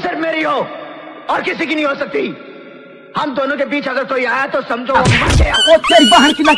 सिर्फ़ मेरी हो और किसी की नहीं हो सकती। हम दोनों के बीच अगर कोई आया तो समझो वो तेरी बहन की लग